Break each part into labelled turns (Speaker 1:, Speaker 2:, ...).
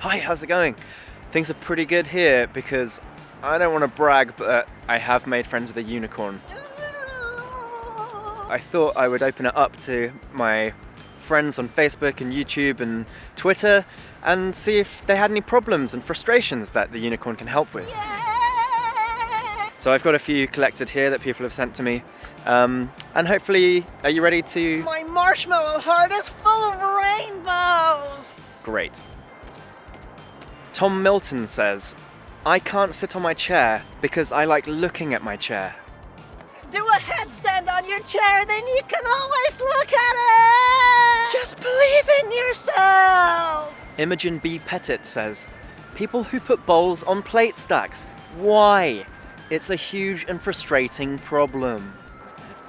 Speaker 1: Hi, how's it going? Things are pretty good here because I don't want to brag, but I have made friends with a unicorn. I thought I would open it up to my friends on Facebook and YouTube and Twitter and see if they had any problems and frustrations that the unicorn can help with. So I've got a few collected here that people have sent to me. Um, and hopefully, are you ready to?
Speaker 2: My marshmallow heart is full of rainbows!
Speaker 1: Great. Tom Milton says, I can't sit on my chair because I like looking at my chair.
Speaker 2: Do a headstand on your chair, then you can always look at it! Just believe in yourself!
Speaker 1: Imogen B. Pettit says, People who put bowls on plate stacks. Why? It's a huge and frustrating problem.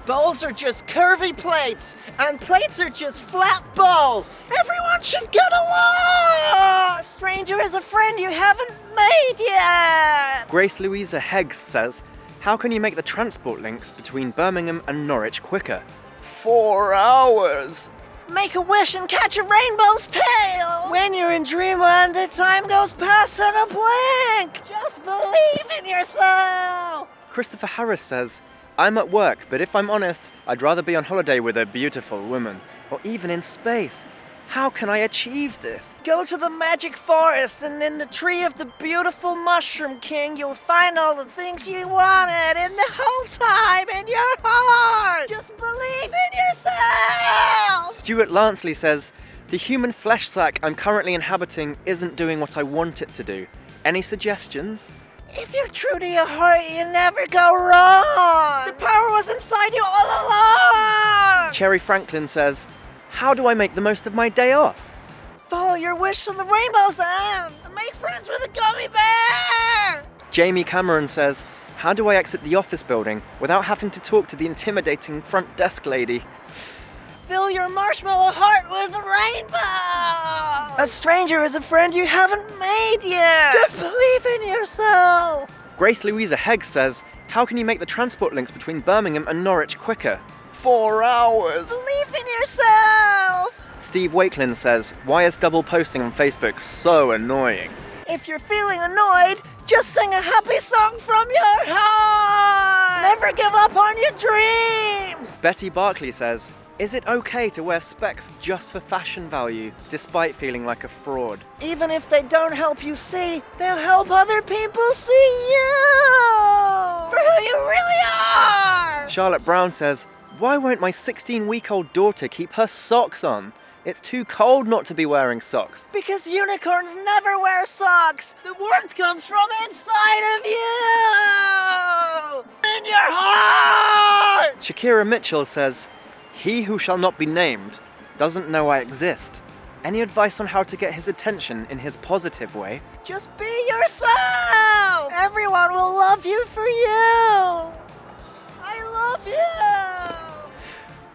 Speaker 2: Bowls are just curvy plates, and plates are just flat bowls. Everyone should get along! Stranger is a friend you haven't made yet!
Speaker 1: Grace Louisa Heggs says, How can you make the transport links between Birmingham and Norwich quicker? Four hours!
Speaker 2: Make a wish and catch a rainbow's tail! When you're in dreamland, the time goes past in a blink! Just believe in yourself!
Speaker 1: Christopher Harris says, I'm at work, but if I'm honest, I'd rather be on holiday with a beautiful woman, or even in space. How can I achieve this?
Speaker 2: Go to the magic forest, and in the tree of the beautiful Mushroom King, you'll find all the things you wanted in the whole time in your heart! Just believe in yourself!
Speaker 1: Stuart Lansley says, The human flesh sack I'm currently inhabiting isn't doing what I want it to do. Any suggestions?
Speaker 2: If you're true to your heart, you never go wrong! The power was inside you all along!
Speaker 1: Cherry Franklin says, How do I make the most of my day off?
Speaker 2: Follow your wish to the rainbow's end! And make friends with a gummy bear!
Speaker 1: Jamie Cameron says, How do I exit the office building without having to talk to the intimidating front desk lady?
Speaker 2: Fill your marshmallow heart with a rainbow! A stranger is a friend you haven't made yet! Just believe in yourself!
Speaker 1: Grace Louisa Heggs says, How can you make the transport links between Birmingham and Norwich quicker? Four hours!
Speaker 2: Believe in yourself!
Speaker 1: Steve Wakelin says, Why is double posting on Facebook so annoying?
Speaker 2: If you're feeling annoyed, just sing a happy song from your heart! Never give up on your dreams!
Speaker 1: Betty Barkley says, Is it okay to wear specs just for fashion value, despite feeling like a fraud?
Speaker 2: Even if they don't help you see, they'll help other people see you! For who you really are!
Speaker 1: Charlotte Brown says, Why won't my 16 week old daughter keep her socks on? It's too cold not to be wearing socks.
Speaker 2: Because unicorns never wear socks! The warmth comes from inside of you! In your heart!
Speaker 1: Shakira Mitchell says, He who shall not be named doesn't know I exist. Any advice on how to get his attention in his positive way?
Speaker 2: Just be yourself! Everyone will love you for you! I love you!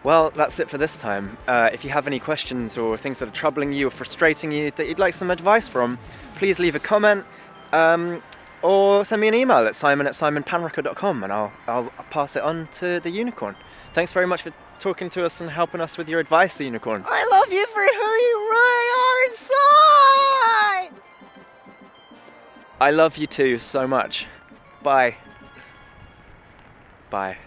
Speaker 1: Well, that's it for this time. Uh, if you have any questions or things that are troubling you or frustrating you that you'd like some advice from, please leave a comment um, or send me an email at simon at simonpanrucker.com and I'll, I'll pass it on to the unicorn. Thanks very much for talking to us and helping us with your advice, the unicorn.
Speaker 2: I love you for who you really are inside!
Speaker 1: I love you too so much. Bye. Bye.